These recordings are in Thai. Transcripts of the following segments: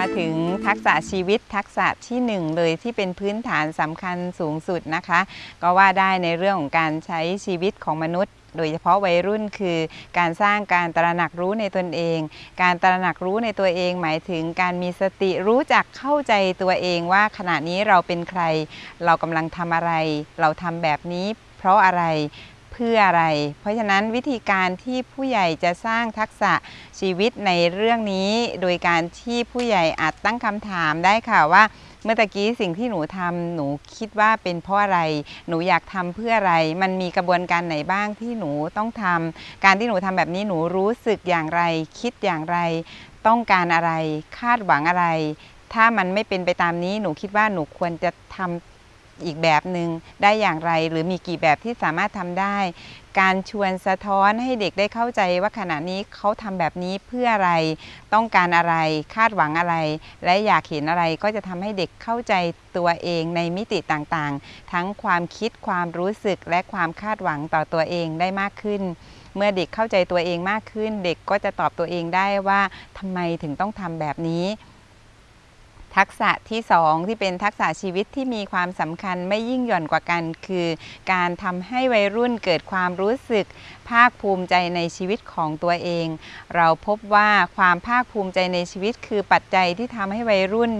มาถึงทักษะชีวิตทักษะที่หนึ่งเลยที่เป็นพื้นฐานสำคัญสูงสุดนะคะ ก็ว่าได้ในเรื่องของการใช้ชีวิตของมนุษย์โดยเฉพาะวัยรุ่นคือการสร้างการตระหนักรู้ในตนเอง การตระหนักรู้ในตัวเอง หมายถึงการมีสติรู้จักเข้าใจตัวเองว่าขณะนี้เราเป็นใคร เรากำลังทำอะไร เราทำแบบนี้เพราะอะไร เพื่ออะไร เพราะฉะนั้นวิธีการที่ผู้ใหญ่จะสร้างทักษะชีวิตในเรื่องนี้ โดยการที่ผู้ใหญ่อาจตั้งคำถามได้ค่ะว่าเมื่อตะกี้สิ่งที่หนูทำหนูคิดว่าเป็นเพราะอะไร หนูอยากทำเพื่ออะไร มันมีกระบวนการไหนบ้างที่หนูต้องทำการที่หนูทำแบบนี้หนูรู้สึกอย่างไร คิดอย่างไร ต้องการอะไร คาดหวังอะไร ถ้ามันไม่เป็นไปตามนี้ หนูคิดว่าหนูควรจะทำ อีกแบบหนึ่งได้อย่างไร หรือมีกี่แบบที่สามารถทำได้ การชวนสะท้อนให้เด็กได้เข้าใจว่าขณะนี้เขาทำแบบนี้เพื่ออะไร ต้องการอะไร คาดหวังอะไร และอยากเห็นอะไรก็จะทำให้เด็กเข้าใจตัวเองในมิติต่างๆ ทั้งความคิดความรู้สึกและความคาดหวังต่อตัวเองได้มากขึ้นเมื่อเด็กเข้าใจตัวเองมากขึ้น เด็กก็จะตอบตัวเองได้ว่าทำไมถึงต้องทำแบบนี้ ทักษะที่ 2 ที่เป็นทักษะชีวิตที่มีความสำคัญไม่ยิ่งหย่อนกว่ากัน คือ การทำให้วัยรุ่นเกิดความรู้สึก ภาคภูมิใจในชีวิตของตัวเอง เราพบว่าความภาคภูมิใจในชีวิต คือปัจจัยที่ทำให้วัยรุ่น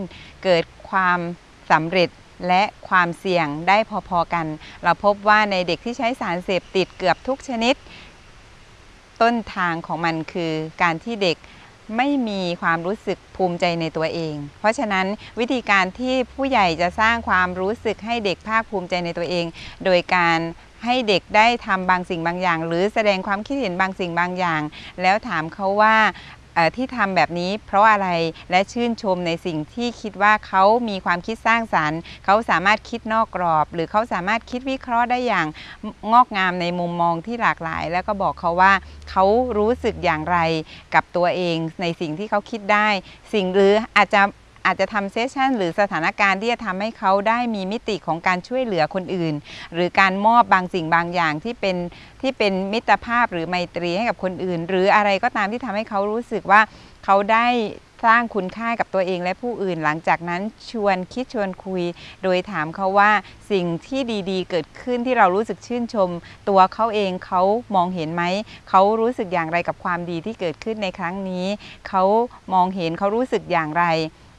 เกิดความสำเร็จและความเสี่ยงได้พอๆกัน เราพบว่าในเด็กที่ใช้สารเสพติดเกือบทุกชนิด ต้นทางของมันคือการที่เด็ก ไม่มีความรู้สึกภูมิใจในตัวเอง เพราะฉะนั้นวิธีการที่ผู้ใหญ่จะสร้างความรู้สึกให้เด็กภาคภูมิใจในตัวเอง โดยการให้เด็กได้ทำบางสิ่งบางอย่าง หรือแสดงความคิดเห็นบางสิ่งบางอย่าง แล้วถามเขาว่า ที่ทำแบบนี้เพราะอะไรและชื่นชมในสิ่งที่คิดว่าเขามีความคิดสร้างสารรค์ เขาสามารถคิดนอกกรอบ หรือเขาสามารถคิดวิเคราะห์ได้อย่างงอกงามในมุมมองที่หลากหลาย แล้วก็บอกเขาว่าเขารู้สึกอย่างไรกับตัวเองในสิ่งที่เขาคิดได้ สิ่งหรืออาจจะ อาจจะทำเซสชันหรือสถานการณ์ที่จะทำให้เขาได้มีมิติของการช่วยเหลือคนอื่น หรือการมอบบางสิ่งบางอย่างที่เป็นที่เป็นมิตรภาพหรือไมตรีให้กับคนอื่น หรืออะไรก็ตามที่ทำให้เขารู้สึกว่าเขาได้สร้างคุณค่ากับตัวเองและผู้อื่น หลังจากนั้นชวนคิดชวนคุย โดยถามเขาว่าสิ่งที่ดีๆ เกิดขึ้นที่เรารู้สึกชื่นชม ตัวเขาเองเขามองเห็นไหม เขารู้สึกอย่างไรกับความดีที่เกิดขึ้นในครั้งนี้ เขามองเห็นเขารู้สึกอย่างไร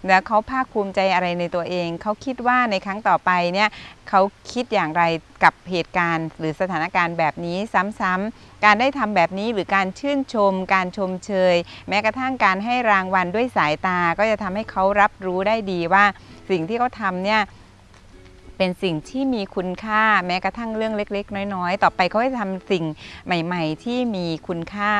แล้วเขาภาคภูมิใจอะไรในตัวเอง เขาคิดว่าในครั้งต่อไปเนี่ยเขาคิดอย่างไรกับเหตุการณ์ หรือสถานการณ์แบบนี้ซ้ำๆการได้ทำแบบนี้หรือการชื่นชม การชมเชย แม้กระทั่งการให้รางวัลด้วยสายตา ก็จะทำให้เขารับรู้ได้ดีว่าสิ่งที่เขาทำเนี่ยเป็นสิ่งที่มีคุณค่าแม้กระทั่งเรื่องเล็ก ๆ น้อยๆ ต่อไปเขาจะทำสิ่งใหม่ ๆ ที่มีคุณค่า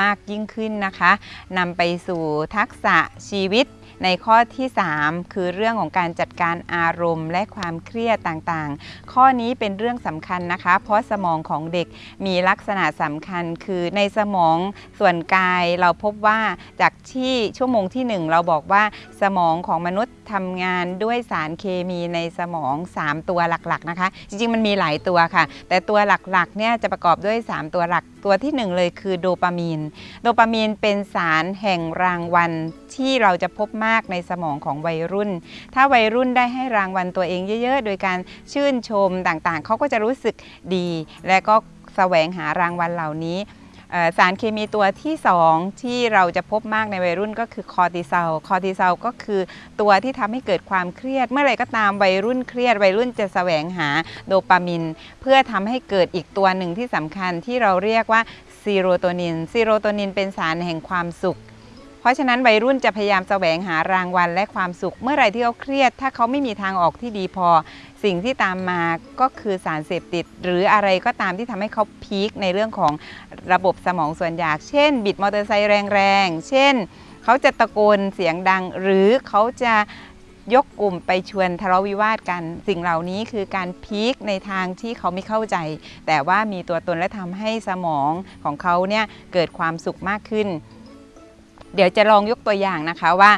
มากยิ่งขึ้นนะคะนำไปสู่ทักษะชีวิต ในข้อที่ 3 คือเรื่องของการจัดการอารมณ์และความเครียดต่างๆ ข้อนี้เป็นเรื่องสำคัญนะคะ เพราะสมองของเด็กมีลักษณะสำคัญ คือในสมองส่วนกายเราพบว่าจากที่ชั่วโมงที่ 1 เราบอกว่าสมองของมนุษย์ทำงานด้วยสารเคมีในสมอง 3 ตัวหลักๆนะคะ จริงๆมันมีหลายตัวค่ะ แต่ตัวหลักๆเนี่ยจะประกอบด้วย 3 ตัวหลักตัวที่1เลยคือโดปามีน โดปามีนเป็นสารแห่งรางวัลที่เราจะพบมากในสมองของวัยรุ่น ถ้าวัยรุ่นได้ให้รางวัลตัวเองเยอะ ๆ โดยการชื่นชมต่างๆ เขาก็จะรู้สึกดี และก็แสวงหารางวัลเหล่านี้ สารเคมีตัวที่ 2 ที่เราจะพบมากในวัยรุ่นก็คือคอร์ติซอลคอร์ติซอลก็คือตัวที่ทำให้เกิดความเครียด เมื่อไรก็ตามวัยรุ่นเครียด วัยรุ่นจะแสวงหาโดปามิน เพื่อทำให้เกิดอีกตัวหนึ่งที่สำคัญที่เราเรียกว่าซีโรโทนินซีโรโทนินเป็นสารแห่งความสุขเพราะฉะนั้นวัยรุ่นจะพยายามแสวงหารางวัลและความสุข เมื่อไรที่เขาเครียด ถ้าเขาไม่มีทางออกที่ดีพอ สิ่งที่ตามมาก็คือสารเสพติด หรืออะไรก็ตามที่ทำให้เขา peak ในเรื่องของระบบสมองส่วนอยาก เช่น บิดมอเตอร์ไซค์แรงๆ เช่น เขาจะตะโกนเสียงดัง หรือเขาจะยกกลุ่มไปชวนทะเลาะวิวาทกัน สิ่งเหล่านี้คือการพีคในทางที่เขาไม่เข้าใจ แต่ว่ามีตัวตนและทำให้สมองของเขาเนี่ยเกิดความสุขมากขึ้น เดี๋ยวจะลองยกตัวอย่างนะคะว่า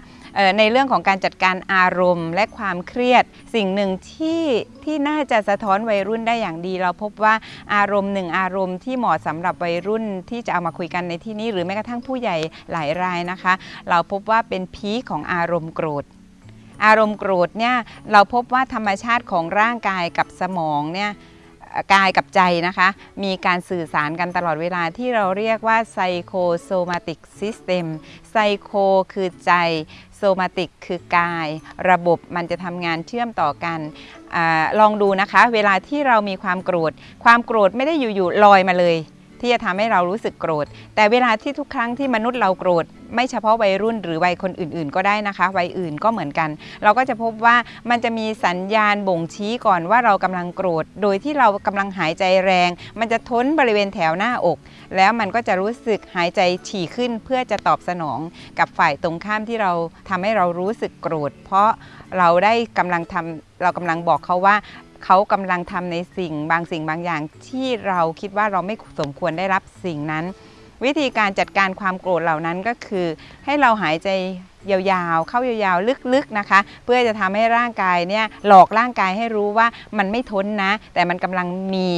ในเรื่องของการจัดการอารมณ์ และความเครียด สิ่งหนึ่งที่ที่น่าจะสะท้อนวัยรุ่นได้อย่างดี เราพบว่าอารมณ์หนึ่งอารมณ์ที่เหมาะสำหรับวัยรุ่นที่จะเอามาคุยกันในที่นี้ หรือแม้กระทั่งผู้ใหญ่หลายรายนะคะ เราพบว่าเป็นพีของอารมณ์โกรธอารมณ์โกรธเนี่ยเราพบว่าธรรมชาติของร่างกายกับสมองเนี่ยกายกับใจนะคะ มีการสื่อสารกันตลอดเวลาที่เราเรียกว่า psychosomatic system ไซโคคือใจ โซมาติกคือกาย ระบบมันจะทำงานเชื่อมต่อกันอลองดูนะคะ เวลาที่เรามีความโกรธ ความโกรธไม่ได้อยู่ๆลอยมาเลย ที่จะทำให้เรารู้สึกโกรธ แต่เวลาที่ทุกครั้งที่มนุษย์เราโกรธ ไม่เฉพาะวัยรุ่นหรือวัยคนอื่น ๆ ก็ได้นะคะ วัยอื่นก็เหมือนกัน เราก็จะพบว่ามันจะมีสัญญาณบ่งชี้ก่อนว่าเรากำลังโกรธ โดยที่เรากำลังหายใจแรง มันจะท้นบริเวณแถวหน้าอก แล้วมันก็จะรู้สึกหายใจถี่ขึ้นเพื่อจะตอบสนอง กับฝ่ายตรงข้ามที่เราทำให้เรารู้สึกโกรธ เพราะเราได้กำลังทำเรากำลังบอกเขาว่า เขากำลังทำในสิ่งบางสิ่งบางอย่าง ที่เราคิดว่าเราไม่สมควรได้รับสิ่งนั้น วิธีการจัดการความโกรธเหล่านั้นก็คือ ให้เราหายใจยาวๆ เข้ายาวๆ ลึกๆ นะคะ เพื่อจะทำให้ร่างกายเนี่ยหลอกร่างกายให้รู้ว่ามันไม่ทนนะ แต่มันกำลังมี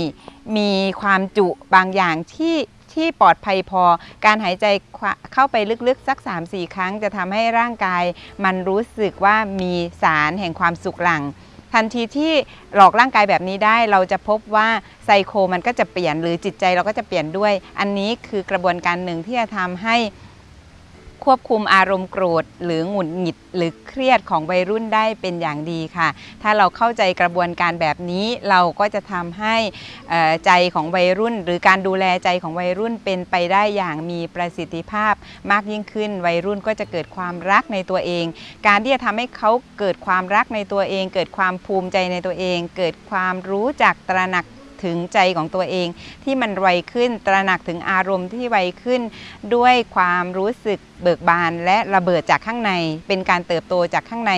มีความจุบางอย่างที่ที่ปลอดภัยพอ การหายใจเข้าไปลึกๆ สัก 3-4 ครั้ง จะทำให้ร่างกาย มันรู้สึกว่ามีสารแห่งความสุขหลัง ทันทีที่หลอกร่างกายแบบนี้ได้ เราจะพบว่าไซโคมันก็จะเปลี่ยนหรือจิตใจเราก็จะเปลี่ยนด้วย อันนี้คือกระบวนการหนึ่งที่จะทำให้ ควบคุมอารมณ์โกรธ หรือหงุดหงิดหรือเครียดของวัยรุ่นได้เป็นอย่างดีค่ะ ถ้าเราเข้าใจกระบวนการแบบนี้เราก็จะทำให้ใจของวัยรุ่น หรือการดูแลใจของวัยรุ่นเป็นไปได้อย่างมีประสิทธิภาพมากยิ่งขึ้น วัยรุ่นก็จะเกิดความรักในตัวเอง การที่จะทำให้เขาเกิดความรักในตัวเอง เกิดความภูมิใจในตัวเอง เกิดความรู้จักตระหนัก ถึงใจของตัวเอง ที่มันไวขึ้นตระหนักถึงอารมณ์ที่ไวขึ้น ด้วยความรู้สึกเบิกบานและระเบิดจากข้างใน เป็นการเติบโตจากข้างใน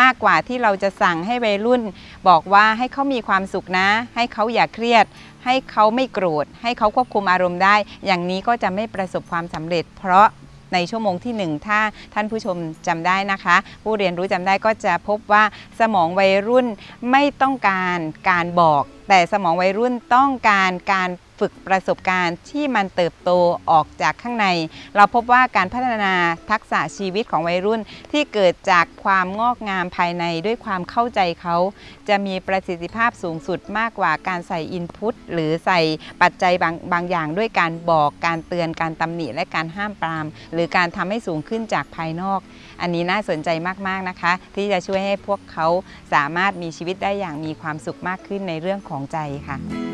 มากกว่าที่เราจะสั่งให้วัยรุ่น บอกว่าให้เขามีความสุขนะ ให้เขาอย่าเครียด ให้เขาไม่โกรธ ให้เขาควบคุมอารมณ์ได้ อย่างนี้ก็จะไม่ประสบความสำเร็จ เพราะ ในชั่วโมงที่ 1 ถ้าท่านผู้ชมจำได้นะคะ ผู้เรียนรู้จำได้ก็จะพบว่าสมองวัยรุ่นไม่ต้องการการบอก แต่สมองวัยรุ่นต้องการการ ฝึกประสบการณ์ที่มันเติบโตออกจากข้างใน เราพบว่าการพัฒนาทักษะชีวิตของวัยรุ่น ที่เกิดจากความงอกงามภายในด้วยความเข้าใจเขา จะมีประสิทธิภาพสูงสุดมากกว่าการใส่อินพุตหรือใส่ปัจจัยบางบางอย่างด้วยการบอกการเตือนการตำหนิและการห้ามปราม หรือการทำให้สูงขึ้นจากภายนอก อันนี้น่าสนใจมากๆนะคะ ที่จะช่วยให้พวกเขาสามารถมีชีวิตได้อย่างมีความสุขมากขึ้นในเรื่องของใจค่ะ